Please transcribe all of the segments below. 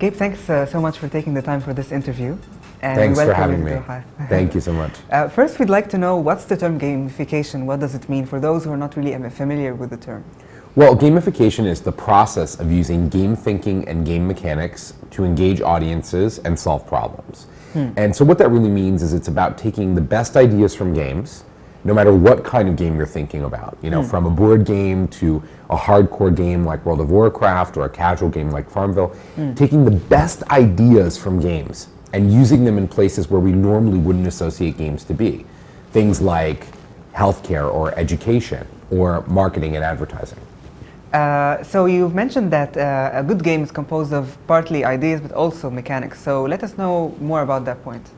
Gabe, thanks uh, so much for taking the time for this interview. And thanks for having me. Thank you so much. Uh, first, we'd like to know what's the term gamification? What does it mean for those who are not really familiar with the term? Well, gamification is the process of using game thinking and game mechanics to engage audiences and solve problems. Hmm. And so what that really means is it's about taking the best ideas from games, no matter what kind of game you're thinking about. You know, hmm. from a board game to a hardcore game like World of Warcraft or a casual game like Farmville, hmm. taking the best ideas from games and using them in places where we normally wouldn't associate games to be. Things like healthcare or education or marketing and advertising. Uh, so you've mentioned that uh, a good game is composed of partly ideas but also mechanics. So let us know more about that point.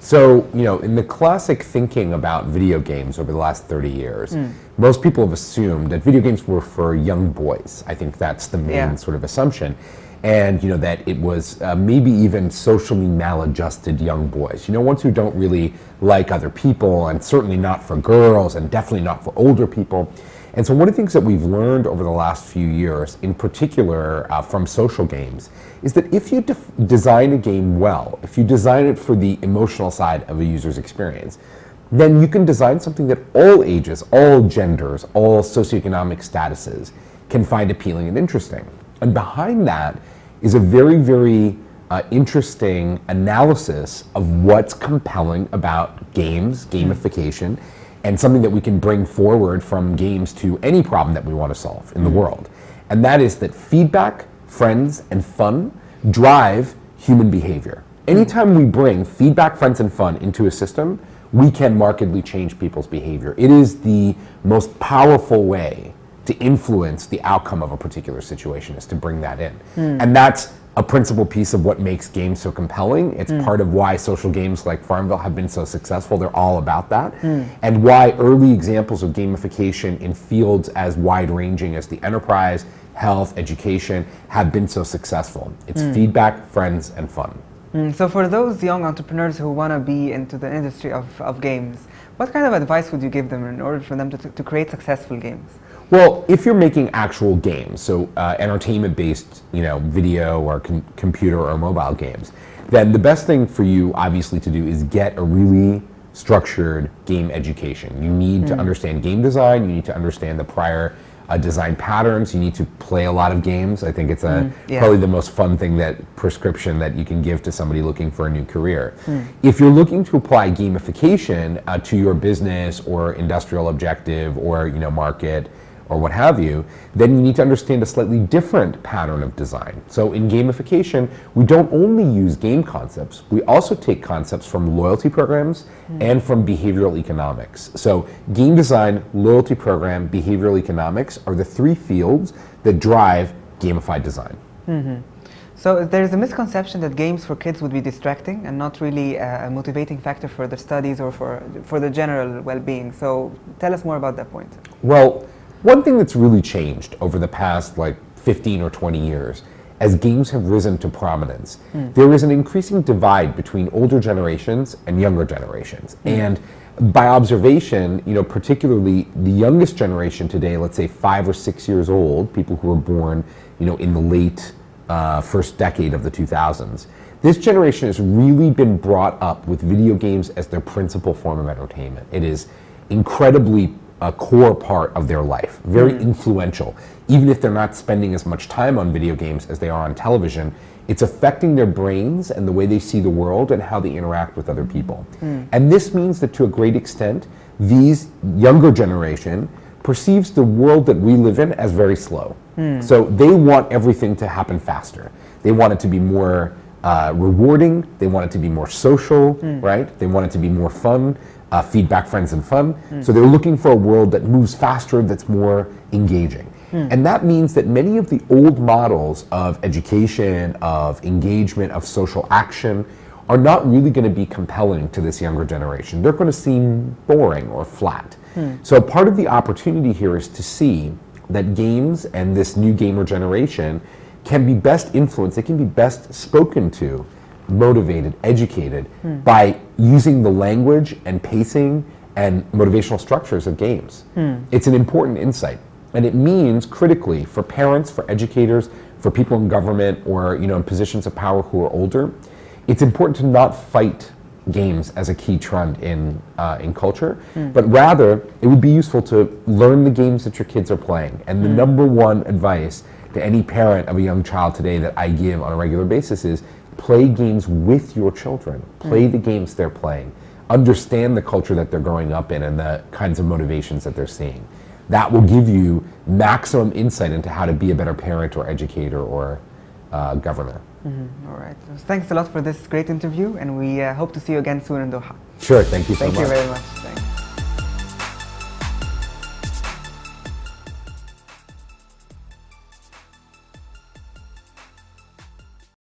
So, you know, in the classic thinking about video games over the last 30 years, mm. most people have assumed that video games were for young boys. I think that's the main yeah. sort of assumption. And, you know, that it was uh, maybe even socially maladjusted young boys. You know, ones who don't really like other people and certainly not for girls and definitely not for older people. And so one of the things that we've learned over the last few years, in particular uh, from social games, is that if you design a game well, if you design it for the emotional side of a user's experience, then you can design something that all ages, all genders, all socioeconomic statuses can find appealing and interesting. And behind that is a very, very uh, interesting analysis of what's compelling about games, gamification, and something that we can bring forward from games to any problem that we want to solve in the mm-hmm. world. And that is that feedback, friends, and fun drive human behavior. Anytime we bring feedback, friends, and fun into a system, we can markedly change people's behavior. It is the most powerful way to influence the outcome of a particular situation is to bring that in. Mm. And that's a principal piece of what makes games so compelling. It's mm. part of why social games like Farmville have been so successful. They're all about that. Mm. And why early examples of gamification in fields as wide-ranging as the enterprise, health, education have been so successful. It's mm. feedback, friends, and fun. Mm, so for those young entrepreneurs who want to be into the industry of, of games, what kind of advice would you give them in order for them to, to create successful games? Well, if you're making actual games, so uh, entertainment-based, you know, video or com computer or mobile games, then the best thing for you, obviously, to do is get a really structured game education. You need mm. to understand game design. You need to understand the prior uh, design patterns. You need to play a lot of games. I think it's a, mm, yeah. probably the most fun thing that prescription that you can give to somebody looking for a new career. Mm. If you're looking to apply gamification uh, to your business or industrial objective or you know market or what have you, then you need to understand a slightly different pattern of design. So in gamification, we don't only use game concepts, we also take concepts from loyalty programs mm. and from behavioral economics. So game design, loyalty program, behavioral economics are the three fields that drive gamified design. Mm -hmm. So there's a misconception that games for kids would be distracting and not really a motivating factor for their studies or for, for the general well-being. So tell us more about that point. Well, one thing that's really changed over the past like 15 or 20 years as games have risen to prominence, mm. there is an increasing divide between older generations and younger generations. Mm. And by observation, you know, particularly the youngest generation today, let's say five or six years old, people who were born, you know, in the late uh, first decade of the 2000s, this generation has really been brought up with video games as their principal form of entertainment. It is incredibly a core part of their life, very mm. influential. Even if they're not spending as much time on video games as they are on television, it's affecting their brains and the way they see the world and how they interact with other people. Mm. And this means that to a great extent, these younger generation perceives the world that we live in as very slow. Mm. So they want everything to happen faster. They want it to be more uh, rewarding. They want it to be more social, mm. right? They want it to be more fun uh, feedback, friends, and fun. Mm. So they're looking for a world that moves faster, that's more engaging. Mm. And that means that many of the old models of education, of engagement, of social action are not really going to be compelling to this younger generation. They're going to seem boring or flat. Mm. So part of the opportunity here is to see that games and this new gamer generation can be best influenced, they can be best spoken to motivated, educated mm. by using the language and pacing and motivational structures of games. Mm. It's an important insight. And it means critically for parents, for educators, for people in government or you know in positions of power who are older, it's important to not fight games as a key trend in uh, in culture, mm. but rather it would be useful to learn the games that your kids are playing. And the mm. number one advice to any parent of a young child today that I give on a regular basis is play games with your children. Play mm. the games they're playing. Understand the culture that they're growing up in and the kinds of motivations that they're seeing. That will give you maximum insight into how to be a better parent or educator or uh, governor. Mm-hmm. All right. Thanks a lot for this great interview, and we uh, hope to see you again soon in Doha. Sure. Thank you so thank much. Thank you very much.